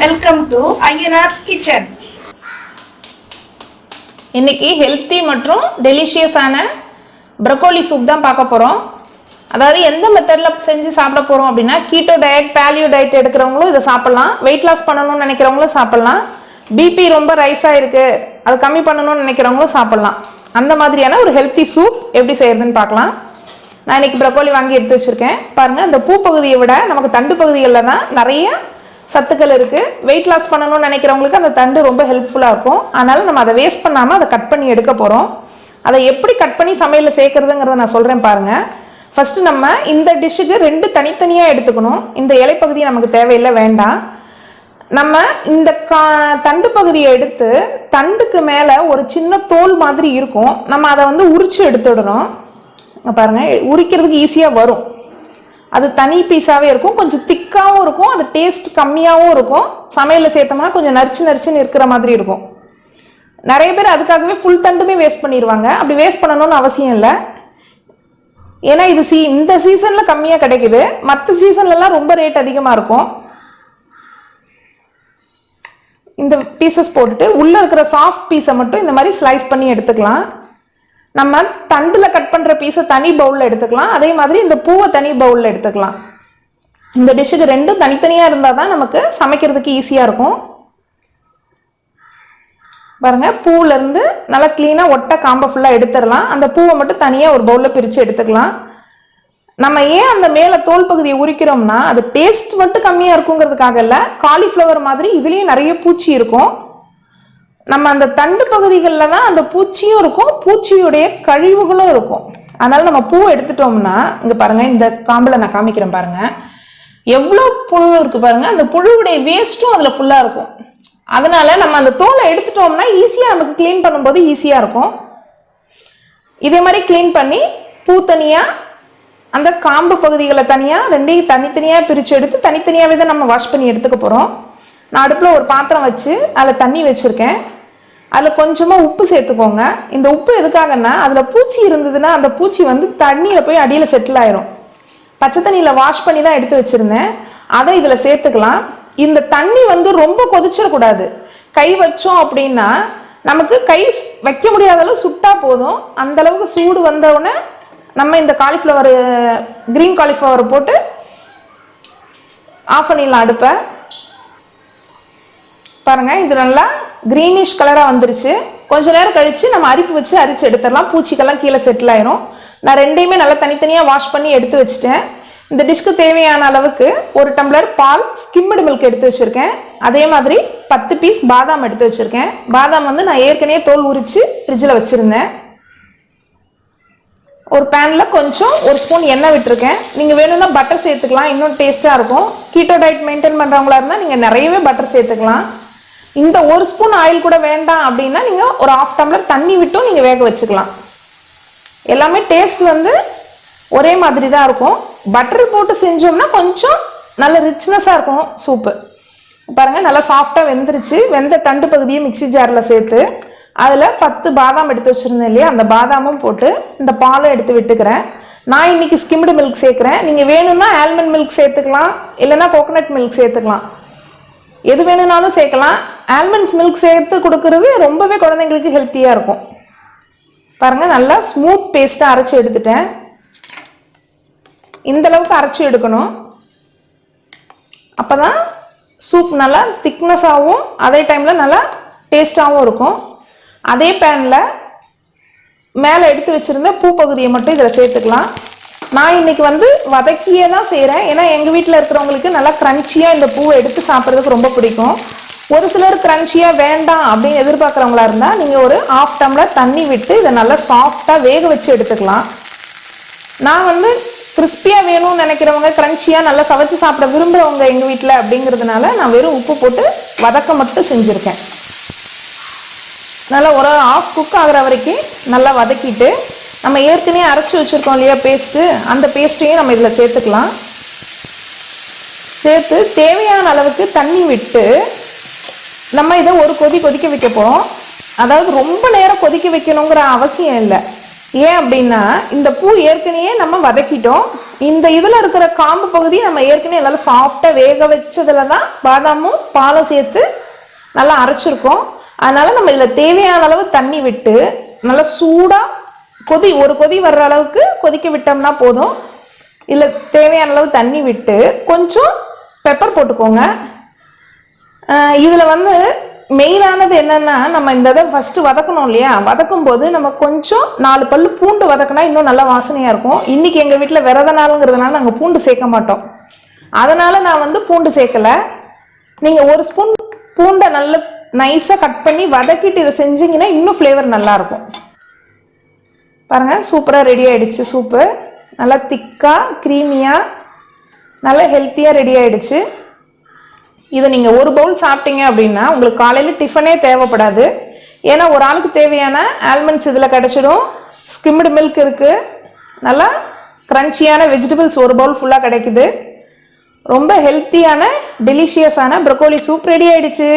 Welcome to Ayyanar kitchen இன்னைக்கு healthy மற்றும் டெலிஷியஸான ப்ரக்கோலி சூப் தான் பார்க்க போகிறோம் அதாவது எந்த மெத்தடில் செஞ்சு சாப்பிட போகிறோம் அப்படின்னா கீட்டோ டயட் பேலியோ டயட் எடுக்கிறவங்களும் இதை சாப்பிட்லாம். வெயிட் லாஸ் பண்ணணும்னு நினைக்கிறவங்களும் சாப்பிட்லாம். பிபி ரொம்ப ரைஸாக இருக்குது அது கம்மி பண்ணணும்னு நினைக்கிறவங்களும் சாப்பிட்லாம். அந்த மாதிரியான ஒரு ஹெல்த்தி சூப் எப்படி செய்கிறதுன்னு பார்க்கலாம். நான் இன்னைக்கு ப்ரக்கோலி வாங்கி எடுத்து வச்சுருக்கேன். பாருங்கள் இந்த பூ பகுதியை விட நமக்கு தண்டு பகுதிகளில் தான் நிறைய சத்துக்கள் இருக்குது வெயிட் லாஸ் பண்ணணும்னு நினைக்கிறவங்களுக்கு அந்த தண்டு ரொம்ப ஹெல்ப்ஃபுல்லாக இருக்கும். அதனால நம்ம அதை வேஸ்ட் பண்ணாமல் அதை கட் பண்ணி எடுக்க போகிறோம் அதை எப்படி கட் பண்ணி சமையலில் சேர்க்குறதுங்கிறத நான் சொல்கிறேன் பாருங்கள் ஃபஸ்ட்டு நம்ம இந்த டிஷ்ஷுக்கு ரெண்டு தனித்தனியாக எடுத்துக்கணும். இந்த இலைப்பகுதி நமக்கு தேவையில்லை வேண்டாம். நம்ம இந்த கா தண்டு பகுதியை எடுத்து தண்டுக்கு மேலே ஒரு சின்ன தோல் மாதிரி இருக்கும். நம்ம அதை வந்து உரிச்சு எடுத்துடணும். பாருங்கள் உரிக்கிறதுக்கு ஈஸியாக வரும். அது தனி பீஸாகவே இருக்கும். கொஞ்சம் திக்காகவும் இருக்கும். அது டேஸ்ட் கம்மியாகவும் இருக்கும். சமையலில் சேர்த்தோம்னா கொஞ்சம் நரிச்சு நரிச்சுன்னு இருக்கிற மாதிரி இருக்கும். நிறைய பேர் அதுக்காகவே ஃபுல் தண்டுமே வேஸ்ட் பண்ணிடுவாங்க அப்படி வேஸ்ட் பண்ணணும்னு அவசியம் இல்லை. ஏன்னா இது சீ இந்த சீசனில் கம்மியாக கிடைக்குது. மற்ற சீசன்லலாம் ரொம்ப ரேட் அதிகமாக இருக்கும். இந்த பீசஸ் போட்டுட்டு உள்ளே இருக்கிற சாஃப்ட் பீஸை மட்டும் இந்த மாதிரி ஸ்லைஸ் பண்ணி எடுத்துக்கலாம். நம்ம தண்டில் கட் பண்ணுற பீஸை தனி பவுலில் எடுத்துக்கலாம். அதே மாதிரி இந்த பூவை தனி பவுலில் எடுத்துக்கலாம். இந்த டிஷ்ஷுக்கு ரெண்டும் தனித்தனியாக இருந்தால் தான் நமக்கு சமைக்கிறதுக்கு ஈஸியாக இருக்கும். பாருங்கள் பூவிலேருந்து நல்லா க்ளீனாக ஒட்டை காம்பை ஃபுல்லாக எடுத்துடலாம். அந்த பூவை மட்டும் தனியாக ஒரு பவுலில் பிரித்து எடுத்துக்கலாம். நம்ம ஏன் அந்த மேலே தோல் பகுதியை உரிக்கிறோம்னா அது டேஸ்ட் மட்டும் கம்மியாக இருக்குங்கிறதுக்காக இல்லை காலிஃப்ளவர் மாதிரி இதுலேயும் நிறைய பூச்சி இருக்கும். நம்ம அந்த தண்டு பகுதிகளில் தான் அந்த பூச்சியும் இருக்கும் பூச்சியுடைய கழிவுகளும் இருக்கும். அதனால் நம்ம பூ எடுத்துட்டோம்னா இங்கே பாருங்கள் இந்த காம்பில் நான் காமிக்கிறேன் பாருங்கள் எவ்வளோ புழு இருக்குது பாருங்கள் அந்த புழுவுடைய வேஸ்ட்டும் அதில் ஃபுல்லாக இருக்கும். அதனால் நம்ம அந்த தோலை எடுத்துட்டோம்னா ஈஸியாக நமக்கு க்ளீன் பண்ணும்போது ஈஸியாக இருக்கும். இதே மாதிரி க்ளீன் பண்ணி பூ தனியாக அந்த காம்பு பகுதிகளை தனியாக ரெண்டையும் தனித்தனியாக பிரித்து எடுத்து தனித்தனியாகவே தான் நம்ம வாஷ் பண்ணி எடுத்துக்க போகிறோம் நான் அடுப்பில் ஒரு பாத்திரம் வச்சு அதில் தண்ணி வச்சுருக்கேன். அதில் கொஞ்சமாக உப்பு சேர்த்துக்கோங்க. இந்த உப்பு எதுக்காகன்னா அதில் பூச்சி இருந்ததுன்னா அந்த பூச்சி வந்து தண்ணியில் போய் அடியில் செட்டில் ஆயிரும். பச்சை தண்ணியில் வாஷ் பண்ணி தான் எடுத்து வச்சுருந்தேன். அதை இதில் சேர்த்துக்கலாம். இந்த தண்ணி வந்து ரொம்ப கொதிச்சிடக்கூடாது. கை வச்சோம் அப்படின்னா நமக்கு கை வைக்க முடியாத அளவு சுட்டா போதும். அந்த அளவுக்கு சூடு வந்தவுடனே நம்ம இந்த காலிஃப்ளவர் கிரீன் காலிஃப்ளவர் போட்டு ஆஃப் பண்ணிடலாம் அடுப்பை பாருங்க இது நல்லா க்ரீனிஷ் கலராக வந்துருச்சு. கொஞ்ச நேரம் கழித்து நம்ம அரிப்பு வச்சு அரிச்சு எடுத்துடலாம். பூச்சிக்கெல்லாம் கீழே செட்டில் ஆயிரும். நான் ரெண்டையுமே நல்லா தனித்தனியாக வாஷ் பண்ணி எடுத்து வச்சுட்டேன். இந்த டிஷ்க்கு தேவையான அளவுக்கு ஒரு டம்ளர் பால் ஸ்கிம்டு மில்க் எடுத்து வச்சுருக்கேன். அதே மாதிரி பத்து பீஸ் பாதாம் எடுத்து வச்சுருக்கேன். பாதாம் வந்து நான் ஏற்கனவே தோல் உரித்து ஃப்ரிட்ஜில் வச்சுருந்தேன். ஒரு பேனில் கொஞ்சம் ஒரு ஸ்பூன் எண்ணெய் விட்டுருக்கேன். நீங்கள் வேணும்னா பட்டர் சேர்த்துக்கலாம். இன்னும் டேஸ்ட்டாக இருக்கும். கீட்டோ டயட் மெயின்டைன் பண்ணுறவங்களா இருந்தால் நீங்கள் நிறையவே பட்டர் சேர்த்துக்கலாம். இந்த ஒரு ஸ்பூன் ஆயில் கூட வேண்டாம் அப்படின்னா நீங்கள் ஒரு ஆஃப் டம்ளர் தண்ணி விட்டும் நீங்கள் வேக வச்சுக்கலாம். எல்லாமே டேஸ்ட் வந்து ஒரே மாதிரி தான் இருக்கும். பட்டர் போட்டு செஞ்சோம்னா கொஞ்சம் நல்ல ரிச்னஸாக இருக்கும் சூப்பு பாருங்கள் நல்லா சாஃப்டாக வெந்துருச்சு. வெந்த தண்டு பகுதியை மிக்ஸி ஜாரில் சேர்த்து அதில் பத்து பாதாம் எடுத்து வச்சுருந்தேன் இல்லையா? அந்த பாதாமும் போட்டு இந்த பாலும் எடுத்து விட்டுக்கிறேன். நான் இன்னைக்கு ஸ்கிம்டு மில்க் சேர்க்குறேன். நீங்கள் வேணும்னா ஆல்மண்ட் மில்க் சேர்த்துக்கலாம். இல்லைன்னா கோகனட் மில்க் சேர்த்துக்கலாம். எது வேணும்னாலும் சேர்க்கலாம். ஆல்மண்ட்ஸ் மில்க் சேர்த்து கொடுக்கறது ரொம்பவே குழந்தைங்களுக்கு ஹெல்த்தியாக இருக்கும். பாருங்கள் நல்லா ஸ்மூத் பேஸ்ட்டாக அரைச்சி எடுத்துட்டேன். இந்தளவுக்கு அரைச்சி எடுக்கணும். அப்போ தான் சூப் நல்லா திக்னஸாகவும் அதே டைமில் நல்லா டேஸ்ட்டாகவும் இருக்கும். அதே பேனில் மேலே எடுத்து வச்சுருந்த பூ பகுதியை மட்டும் இதில் சேர்த்துக்கலாம். நான் இன்னைக்கு வந்து வதக்கியே தான் செய்கிறேன் ஏன்னா எங்கள் வீட்டில் இருக்கிறவங்களுக்கு நல்லா க்ரன்ச்சியாக இந்த பூவை எடுத்து சாப்பிட்றதுக்கு ரொம்ப பிடிக்கும். ஒரு சிலர் க்ரன்ச்சியாக வேண்டாம் அப்படின்னு எதிர்பார்க்குறவங்களா இருந்தால் நீங்கள் ஒரு ஆஃப் டம்ளர் தண்ணி விட்டு இதை நல்லா சாஃப்டாக வேக வச்சு எடுத்துக்கலாம். நான் வந்து கிறிஸ்பியாக வேணும்னு நினைக்கிறவங்க க்ரன்ச்சியாக நல்லா சமைச்சு சாப்பிட விரும்புகிறவங்க எங்கள் வீட்டில் அப்படிங்கிறதுனால நான் வெறும் உப்பு போட்டு வதக்க மட்டும் செஞ்சுருக்கேன். நல்லா ஒரு ஆஃப் குக் ஆகிற வரைக்கும் நல்லா வதக்கிட்டு நம்ம ஏற்கனவே அரைச்சி வச்சுருக்கோம் இல்லையா பேஸ்ட்டு அந்த பேஸ்ட்டையும் நம்ம இதில் சேர்த்துக்கலாம். சேர்த்து தேவையான அளவுக்கு தண்ணி விட்டு நம்ம இதை ஒரு கொதி கொதிக்க வைக்க போகிறோம் அதாவது ரொம்ப நேரம் கொதிக்க வைக்கணுங்கிற அவசியம் இல்லை. ஏன் அப்படின்னா இந்த பூ ஏற்கனவே நம்ம வதக்கிட்டோம். இந்த இதில் இருக்கிற காம்பு பகுதி நம்ம ஏற்கனவே நல்லா சாஃப்டாக வேக வச்சதுல தான் பாதாமும் பாலும் சேர்த்து நல்லா அரைச்சிருக்கோம். அதனால் நம்ம இதில் தேவையான அளவு தண்ணி விட்டு நல்லா சூடாக கொதி ஒரு கொதி வர்ற அளவுக்கு கொதிக்க விட்டோம்னா போதும். இதில் தேவையான அளவு தண்ணி விட்டு கொஞ்சம் பெப்பர் போட்டுக்கோங்க. இதில் வந்து மெயினானது என்னென்னா நம்ம இந்த இதை ஃபஸ்ட்டு வதக்கணும் இல்லையா? வதக்கும் போது நம்ம கொஞ்சம் நாலு பல் பூண்டு வதக்கினா இன்னும் நல்லா வாசனையாக இருக்கும். இன்றைக்கி எங்கள் வீட்டில் விரத நாளுங்கிறதுனால நாங்கள் பூண்டு சேர்க்க மாட்டோம். அதனால் நான் வந்து பூண்டு சேர்க்கலை. நீங்கள் ஒரு ஸ்பூன் பூண்டை நல்ல நைஸாக கட் பண்ணி வதக்கிட்டு இதை செஞ்சிங்கன்னா இன்னும் ஃப்ளேவர் நல்லாயிருக்கும் பாருங்கள் சூப்பராக ரெடி ஆகிடுச்சு சூப்பு. நல்லா திக்காக க்ரீமியாக நல்லா ஹெல்த்தியாக ரெடி ஆகிடுச்சு இதை நீங்கள் ஒரு பவுல் சாப்பிட்டீங்க அப்படின்னா உங்களுக்கு காலையில் டிஃபனே தேவைப்படாது. ஏன்னா ஒரு ஆளுக்கு தேவையான ஆல்மண்ட்ஸ் இதில் கிடச்சிடும். ஸ்கிம்டு மில்க் இருக்குது நல்லா க்ரன்ச்சியான வெஜிடபிள்ஸ் ஒரு பவுல் ஃபுல்லாக கிடைக்குது. ரொம்ப ஹெல்த்தியான டெலிஷியஸான ப்ரொக்கோலி சூப் ரெடி ஆகிடுச்சு